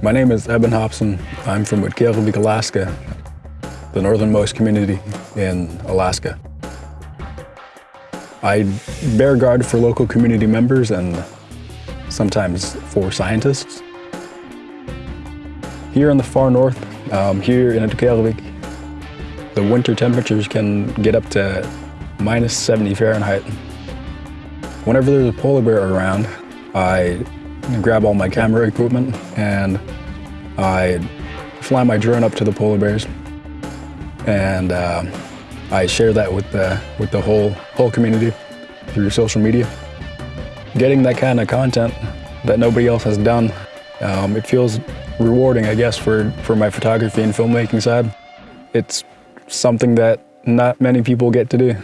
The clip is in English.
My name is Eben Hobson. I'm from Utqiagvik, Alaska, the northernmost community in Alaska. I bear guard for local community members and sometimes for scientists. Here in the far north, um, here in Utqiagvik, the winter temperatures can get up to minus 70 Fahrenheit. Whenever there's a polar bear around, I grab all my camera equipment and I fly my drone up to the polar bears and uh, I share that with the, with the whole, whole community through social media. Getting that kind of content that nobody else has done, um, it feels rewarding, I guess, for, for my photography and filmmaking side. It's something that not many people get to do.